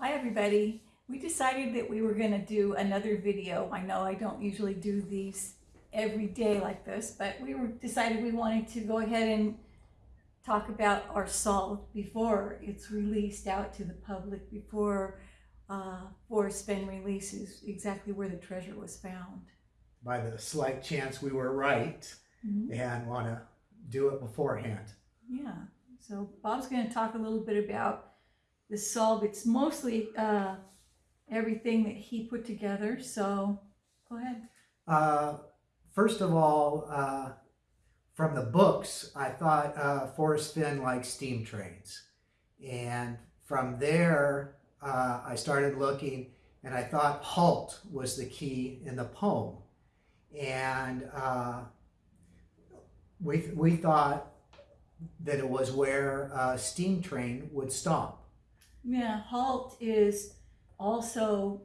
Hi everybody. We decided that we were going to do another video. I know I don't usually do these every day like this, but we were decided we wanted to go ahead and talk about our salt before it's released out to the public, before uh, Forrest Fenn releases exactly where the treasure was found. by the slight chance we were right Mhm. and want to do it beforehand. Yeah, so Bob's going to talk a little bit about the salt. It's mostly uh, everything that he put together, so go ahead. Uh, first of all, uh, from the books, I thought uh, Forrest Fenn liked steam trains. And from there, uh, I started looking and I thought halt was the key in the poem. And uh, we, we thought that it was where a steam train would stop. Yeah, halt is also,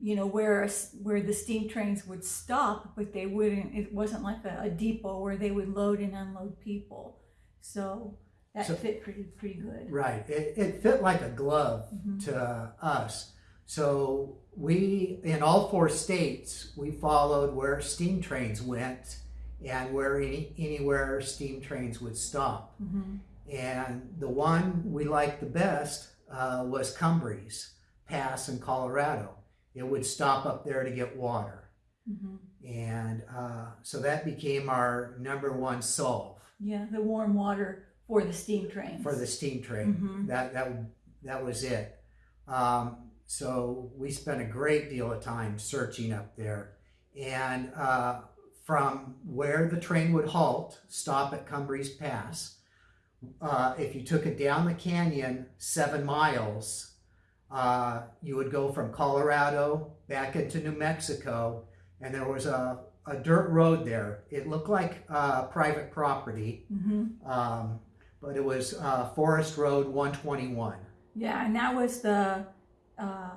you know, where where the steam trains would stop, but they wouldn't. It wasn't like a, a depot where they would load and unload people. So that So- fit pretty pretty good. Right. It, it fit like a glove Mhm. to us. So we, in all four states, we followed where steam trains went and where any, anywhere steam trains would stop. Mhm. And the one we liked the best uh, was Cumbres Pass in Colorado. It would stop up there to get water. Mhm. And uh, so that became our number one solve Yeah, the warm water for the steam train. for the steam train. Mhm. That that that was it. Um, so we spent a great deal of time searching up there, and uh, from where the train would halt, stop at Cumbres Pass. Uh, if you took it down the canyon seven miles, uh, you would go from Colorado back into New Mexico, and there was a, a dirt road there. It looked like uh, private property, Mhm. um, but it was uh, Forest Road 121. Yeah, and that was the uh,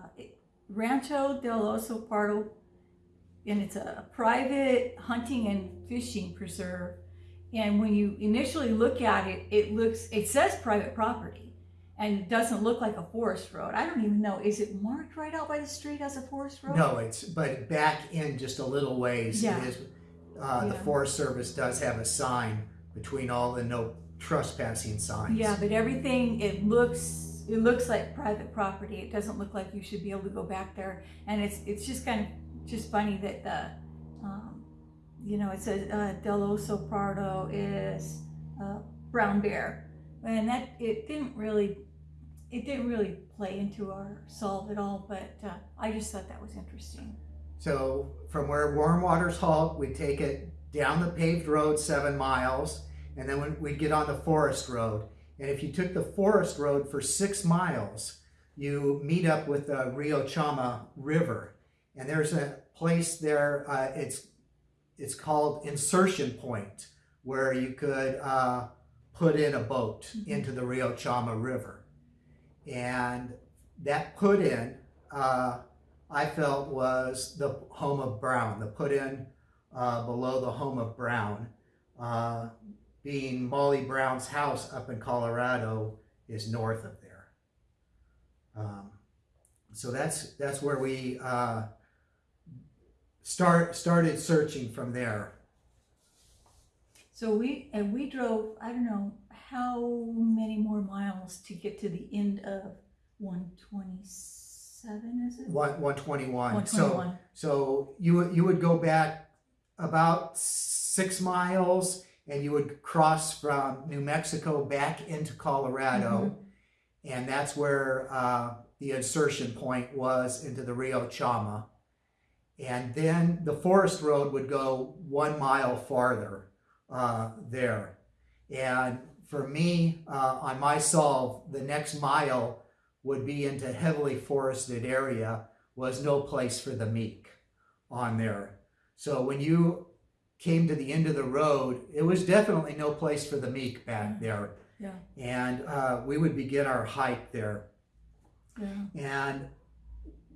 Rancho del Oso Pardo, and it's a private hunting and fishing preserve. And when you initially look at it, it looks, it says private property, and it doesn't look like a forest road. I don't even know, is it marked right out by the street as a forest road? No, it's but back in just a little ways. Yeah. It is. Uh, The Yeah. Forest Service does have a sign between all the no trespassing signs. Yeah, but everything, it looks, it looks like private property. It doesn't look like you should be able to go back there. And it's, it's just kind of, just funny that the, um, you know, it says, uh, Del Oso Pardo is, uh, brown bear. And that, it didn't really, it didn't really play into our solve at all, but, uh, I just thought that was interesting. So from where Warm Waters halt, we take it down the paved road seven miles, and then we'd get on the forest road. And if you took the forest road for six miles, you meet up with the Rio Chama River, and there's a place there. Uh, it's it's called Insertion Point, where you could uh, put in a boat Mhm. into the Rio Chama River, and that put in. Uh, I felt was the home of Brown, the put in uh, below the home of Brown. Uh, being Molly Brown's house up in Colorado is north of there. Um, so that's that's where we uh, start started searching from there. So we, and we drove, I don't know, how many more miles to get to the end of one twenty-seven, is it? One one twenty one. One So so you would you would go back about six miles and you would cross from New Mexico back into Colorado. and that's where uh, the insertion point was into the Rio Chama. And then the forest road would go one mile farther uh, there. And for me, uh, on my solve, the next mile would be into heavily forested area, was no place for the meek on there. So when you came to the end of the road, it was definitely no place for the meek back there Yeah, and uh, we would begin our hike there. yeah. And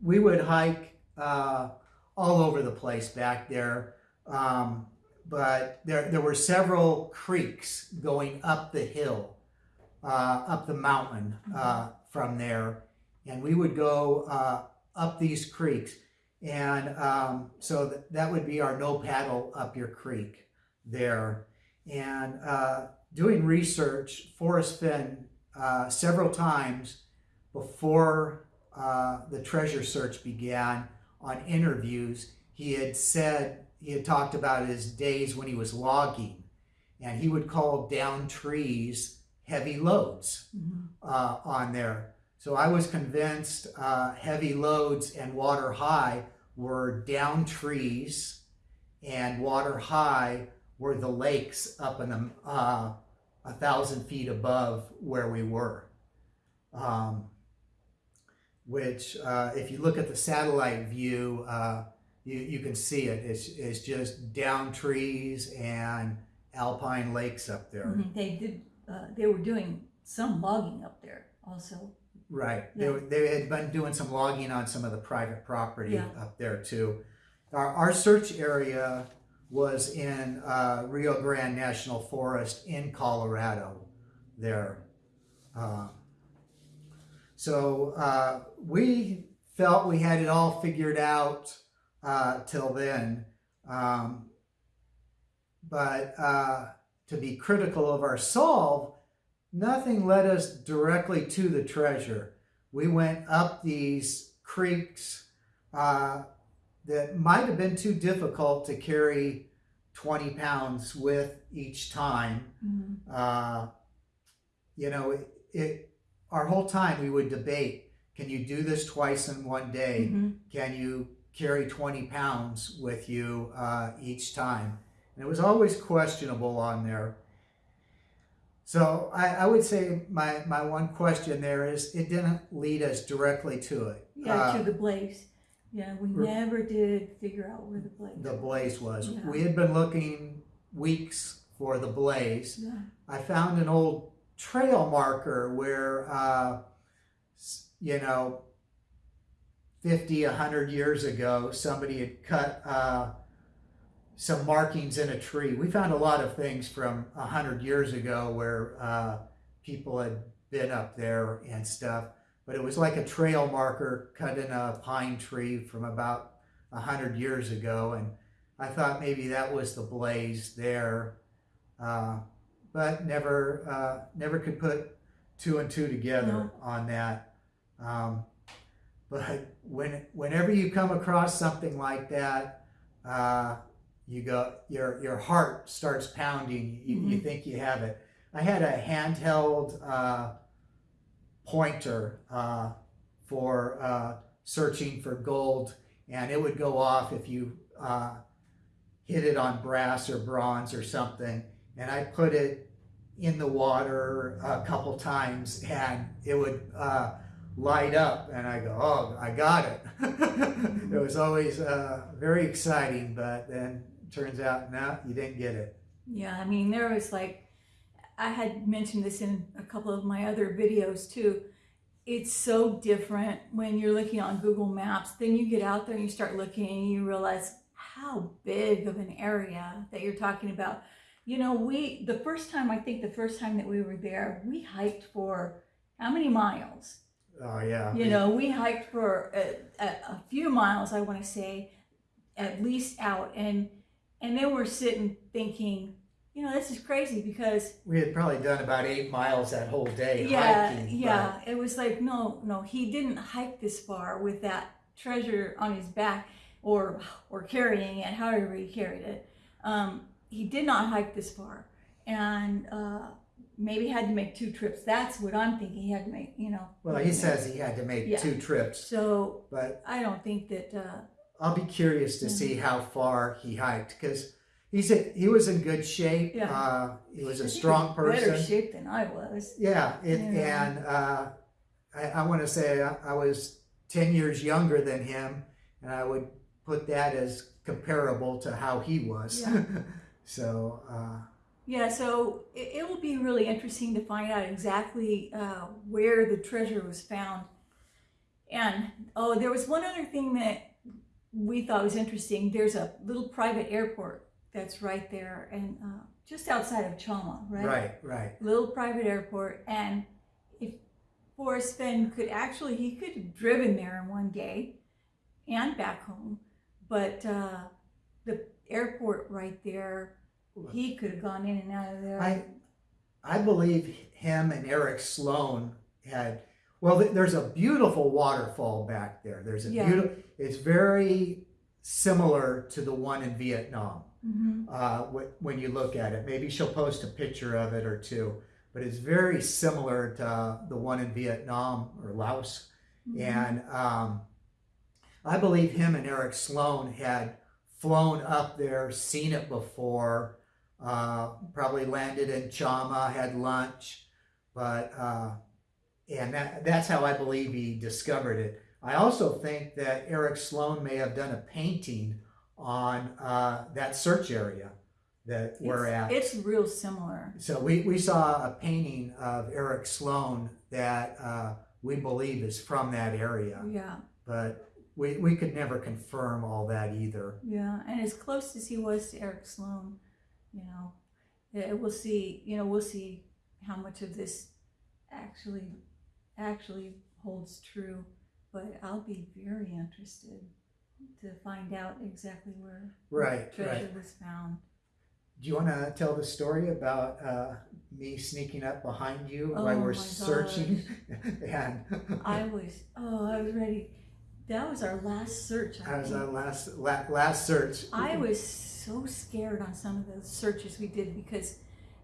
we would hike uh, all over the place back there. Um, but there, there were several creeks going up the hill, uh, up the mountain uh, from there. and we would go uh, up these creeks. And um, so th- that would be our no paddle up your creek there. And uh, doing research, Forrest Fenn, uh, several times before uh, the treasure search began on interviews, he had said, he had talked about his days when he was logging, and he would call down trees heavy loads Mhm. uh, on there. So I was convinced uh, heavy loads and water high were down trees, and water high were the lakes up in the, uh, a thousand feet above where we were. Um, which, uh, if you look at the satellite view, uh, you, you can see it. It's, it's just down trees and alpine lakes up there. Mhm. They did, uh, they were doing some logging up there also. Right. They, Yeah. were- they had been doing some logging on some of the private property Yeah. up there too. Our, our search area was in uh, Rio Grande National Forest in Colorado there. Uh, so uh, we felt we had it all figured out uh, till then. Um, but uh, to be critical of our solve, nothing led us directly to the treasure. We went up these creeks uh, that might have been too difficult to carry 20 pounds with each time. Mhm. Uh, you know, it, it, our whole time we would debate can you do this twice in one day? Mhm. Can you carry 20 pounds with you uh, each time? And it was always questionable on there. So I, I would say my, my one question there is it didn't lead us directly to it. Yeah, Uh, to the blaze. Yeah, we never did figure out where the blaze. the blaze was. Yeah. We had been looking weeks for the blaze. Yeah. I found an old trail marker where, uh, you know, 50, 100 years ago, somebody had cut uh, some markings in a tree. We found a lot of things from 100 years ago where uh, people had been up there and stuff, but it was like a trail marker cut in a pine tree from about 100 years ago. And I thought maybe that was the blaze there. Uh, but never uh, never could put two and two together No. on that. Um, but when whenever you come across something like that, uh, you go your your heart starts pounding. You, you Mhm. think you have it. I had a handheld uh, pointer uh, for uh, searching for gold, and it would go off if you uh, hit it on brass or bronze or something and I put it in the water a couple times and it would uh, light up and I go, oh, I got it. it was always uh, very exciting, but then turns out, no, you didn't get it. Yeah, I mean, there was like, I had mentioned this in a couple of my other videos too. It's so different when you're looking on Google Maps. Then you get out there and you start looking and you realize how big of an area that you're talking about. You know, we, the first time, I think the first time that we were there, we hiked for how many miles? Oh, yeah. You know, we hiked for a, a, a few miles, I want to say, at least out, and and then we're sitting thinking, you know, this is crazy because We had probably done about eight miles that whole day yeah, hiking. yeah, it was like no, no, he didn't hike this far with that treasure on his back or or carrying it, however he carried it. Um, he did not hike this far, and uh, maybe had to make two trips. That's what I'm thinking. He had to make, you know. Well, he says he had to make Yeah. two trips, So but I don't think that. Uh, I'll be curious to see how far he hiked because he's a, he was in good shape. Yeah. Uh, he was a strong he's Better person. shape than I was. Yeah, it, Yeah. and uh, I, I want to say I, I was 10 years younger than him, and I would put that as comparable to how he was. Yeah. so, uh, Yeah, so it, it will be really interesting to find out exactly uh, where the treasure was found. And oh, there was one other thing that we thought was interesting. There's a little private airport that's right there, and uh, just outside of Chama, right? right, right. Little private airport, and if Forrest Fenn could actually, he could have driven there in one day and back home. But uh, the airport right there, he could have gone in and out of there. I, I believe him and Eric Sloane had, well, th- there's a beautiful waterfall back there. There's a Yeah. beautiful, it's very similar to the one in Vietnam. Mhm. uh, wh- when you look at it. Maybe she'll post a picture of it or two, but it's very similar to uh, the one in Vietnam or Laos. Mhm. And um, I believe him and Eric Sloane had flown up there, seen it before, uh, probably landed in Chama, had lunch, but uh, and that, that's how I believe he discovered it. I also think that Eric Sloane may have done a painting on uh, that search area that we're at. It's real similar. So we, we saw a painting of Eric Sloane that uh, we believe is from that area, Yeah, but we, we could never confirm all that either. yeah. And as close as he was to Eric Sloane, you know, yeah, we'll see. You know, we'll see how much of this actually actually holds true. But I'll be very interested to find out exactly where Right, treasure right. was found. Do you want to tell the story about uh, me sneaking up behind you Oh while we're searching? and I was oh, I was ready. That was our last search. I, that was think. our last la- last search. I was so scared on some of the searches we did because,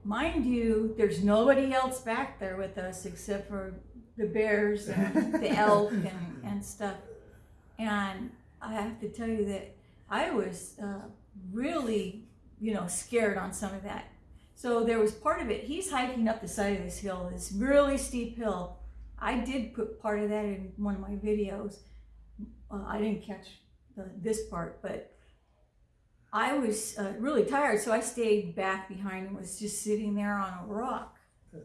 mind you, there's nobody else back there with us except for the bears and the elk and, and stuff. And I have to tell you that I was uh, really, you know, scared on some of that. So there was part of it. He's hiking up the side of this hill, this really steep hill. I did put part of that in one of my videos. Uh, I didn't catch the, this part, but I was uh, really tired, so I stayed back behind and was just sitting there on a rock.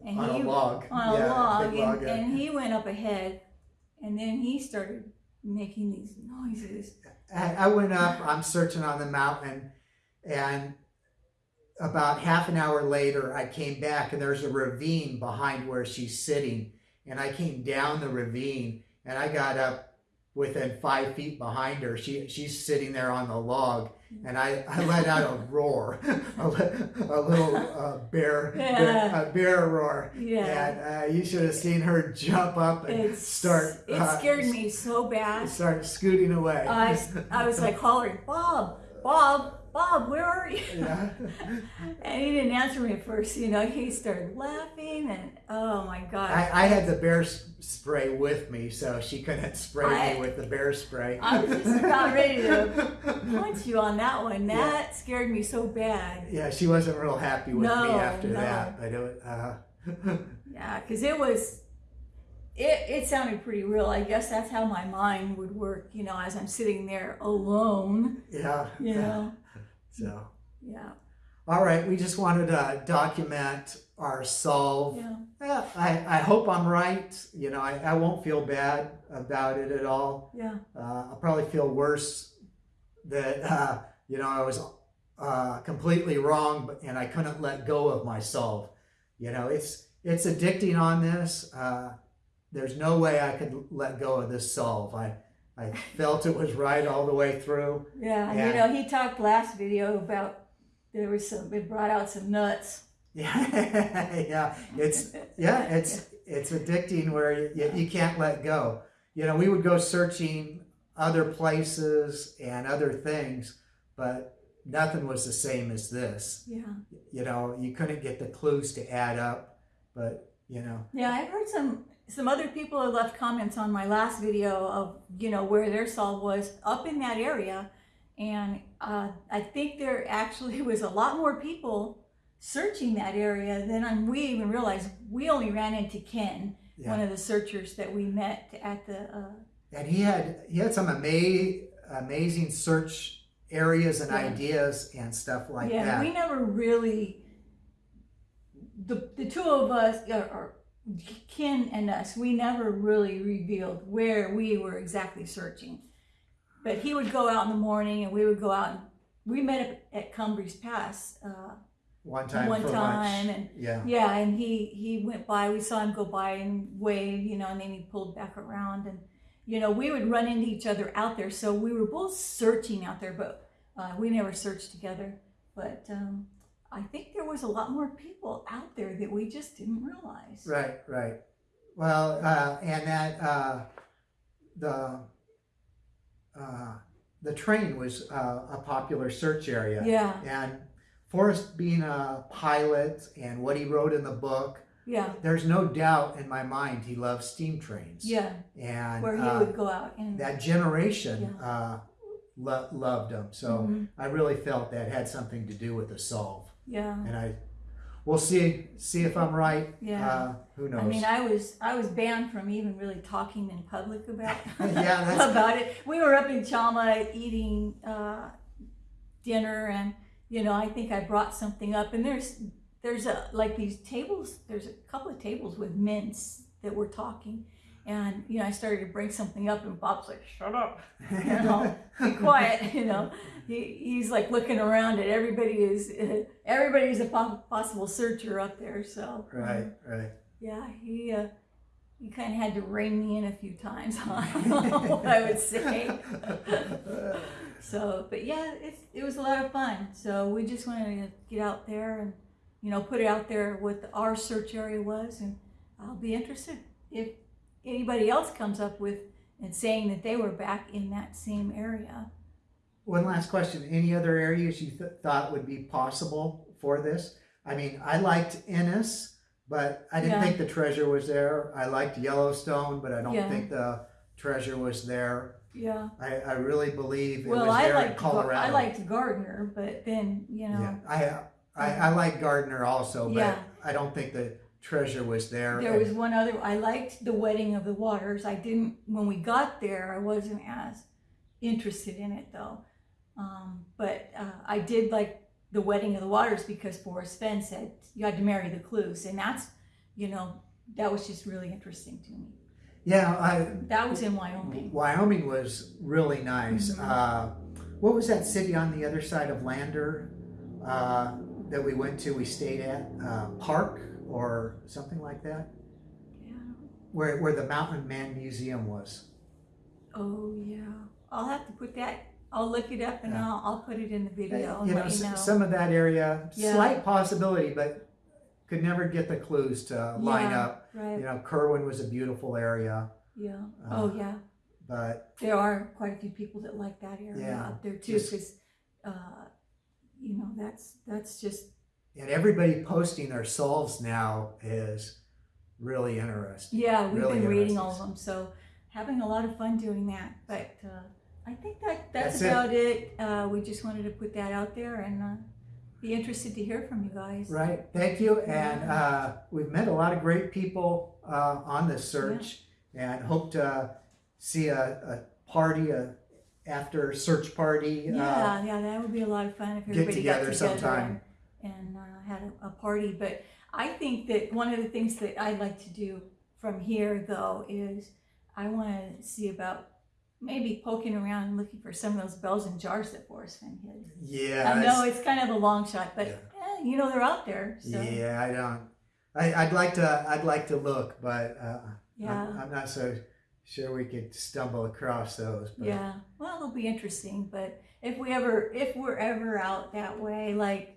And on he, a log. on a Yeah, log, and, log, and he went up ahead, and then he started making these noises. I, I went up, I'm searching on the mountain, and about half an hour later, I came back, and there's a ravine behind where she's sitting. And I came down the ravine, and I got up within five feet behind her. She She's sitting there on the log, and I, I let out a roar, a, a little uh, bear, Yeah. a bear roar. Yeah, And uh, you should have seen her jump up and it's start. It uh, scared me so bad. Start scooting away. I, I was like hollering, Bob, Bob, Bob, where are you? yeah. And he didn't answer me at first. You know, he started laughing, and oh my god. I, I had the bear spray with me, so she couldn't spray I- me with the bear spray. I was just about ready to punch you on that one. Yeah. That scared me so bad. Yeah, she wasn't real happy with me after no. that. But it, uh, Yeah, because it was, it, it sounded pretty real. I guess that's how my mind would work, you know, as I'm sitting there alone, yeah. you know. So, Yeah, all right, we just wanted to document our solve. yeah, Yeah, I, I hope I'm right. You know, I, I won't feel bad about it at all. yeah, Uh, I'll probably feel worse that, uh, you know, I was uh, completely wrong and I couldn't let go of my solve. You know, it's, it's addicting on this. Uh, there's no way I could let go of this solve. I, I felt it was right all the way through. yeah. And, You know, he talked last video about there was some, it brought out some nuts. Yeah, yeah, it's yeah, it's it's addicting where you, you can't let go. You know, we would go searching other places and other things, but nothing was the same as this. Yeah, You know, you couldn't get the clues to add up, but you know, yeah. I've heard some some other people have left comments on my last video of you know where their solve was up in that area, and uh, I think there actually was a lot more people searching that area than we even realized. We only ran into Ken, yeah. one of the searchers that we met at the. Uh, And he had he had some ama- amazing search areas and Yeah. ideas and stuff like yeah, that. we never really. The the two of us, or, or Ken and us, we never really revealed where we were exactly searching. But he would go out in the morning, and we would go out. and We met up at Cumbres Pass uh, one time one for time, lunch. and Yeah. yeah, and he he went by. We saw him go by and wave, you know, and then he pulled back around, and you know, we would run into each other out there. So we were both searching out there, but uh, we never searched together. But um, I think there was a lot more people out there that we just didn't realize. Right, right. Well, uh, and that uh, the uh, the train was uh, a popular search area. Yeah, And Forrest being a pilot and what he wrote in the book, yeah, there's no doubt in my mind he loves steam trains. yeah. And Where he uh, would go out and that generation uh, lo- loved them. So Mhm. I really felt that had something to do with the solve. Yeah, And I, we'll see see if I'm right. yeah. Uh, who knows? I mean, I was I was banned from even really talking in public about Yeah, about it. We were up in Chama eating uh, dinner, and you know, I think I brought something up, and there's there's a like these tables. There's a couple of tables with mints that were talking, and you know, I started to bring something up, and Bob's like, "Shut up, you know, be quiet," you know. He, he's like looking around at everybody is everybody's a possible searcher up there so right, right. yeah, he uh, he kind of had to rein me in a few times on what I would say. so, but yeah, it's it was a lot of fun. So we just wanted to get out there and you know put it out there what our search area was, and I'll be interested if anybody else comes up with and saying that they were back in that same area. One last question. Any other areas you th- thought would be possible for this? I mean, I liked Ennis, but I didn't Yeah. think the treasure was there. I liked Yellowstone, but I don't Yeah. think the treasure was there. Yeah. I, I really believe it Well, was I there in liked Gar- Colorado. I liked Gardner, but then you know. Yeah, I, I, I like Gardner also, but Yeah. I don't think the treasure was there. There was one other. I liked the Wedding of the Waters. I didn't when we got there. I wasn't as interested in it though. Um, but uh, I did like the Wedding of the Waters because Forrest Fenn said you had to marry the clues, and that's you know that was just really interesting to me. yeah, I, That was in Wyoming. Wyoming was really nice. Mhm. Uh, what was that city on the other side of Lander uh, that we went to? We stayed at uh, Park or something like that, Yeah. where where the Mountain Man Museum was. Oh yeah. I'll have to put that. I'll look it up and Yeah. I'll, I'll put it in the video. and you know, you know. some of that area, Yeah. slight possibility, but could never get the clues to line Yeah. up. right. You know, Kirwin was a beautiful area, Yeah. Uh, oh yeah. but There are quite a few people that like that area Yeah, up there too, because, uh, you know, that's, that's just, and everybody posting their solves now is really interesting. yeah, we've Really been reading all of them, so having a lot of fun doing that, but, uh, I think that, that's That's about it. Uh, we just wanted to put that out there and, uh, be interested to hear from you guys. Right. Thank you. And uh, we've met a lot of great people uh, on this search, and hope to see a, a party, a after search party. Uh, Yeah, yeah, that would be a lot of fun if get everybody got together together sometime. And, uh, had a, a party. But I think that one of the things that I'd like to do from here, though, is I want to see about maybe poking around looking for some of those bells and jars that Forrest Fenn hid. yeah. I know it's- kind of a long shot, but Yeah. eh, you know they're out there. So yeah, Yeah, I don't. I, I'd like to. I'd like to look, but uh, yeah, I'm, I'm not so sure we could stumble across those. But Well, it'll be interesting. But if we ever, if we're ever out that way, like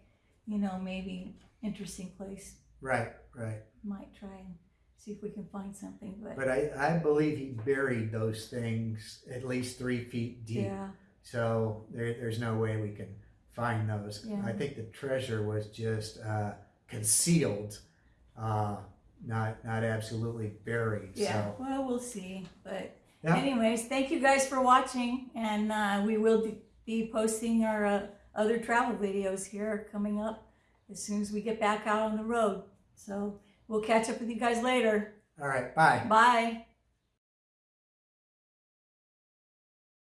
you know, maybe interesting place Right. Right. might try and see if we can find something. But, But I, I believe he buried those things at least three feet deep. yeah, So there, there's no way we can find those. Yeah. I think the treasure was just uh, concealed, uh, not not absolutely buried. yeah. So Well, we'll see. But Yeah. anyways, thank you guys for watching, and uh, we will be- be posting our uh, other travel videos here are coming up as soon as we get back out on the road. So we'll catch up with you guys later. all right, bye. Bye.